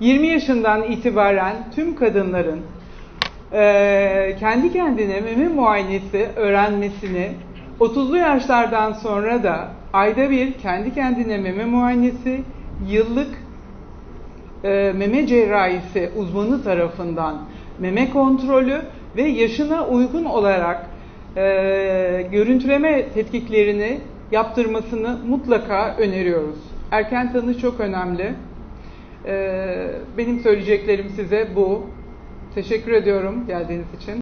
20 yaşından itibaren tüm kadınların e, kendi kendine meme muayenesi öğrenmesini 30'lu yaşlardan sonra da ayda bir kendi kendine meme muayenesi, yıllık e, meme cerrahisi uzmanı tarafından meme kontrolü ve yaşına uygun olarak e, görüntüleme tetkiklerini yaptırmasını mutlaka öneriyoruz. Erken tanı çok önemli. E, benim söyleyeceklerim size bu. Teşekkür ediyorum geldiğiniz için.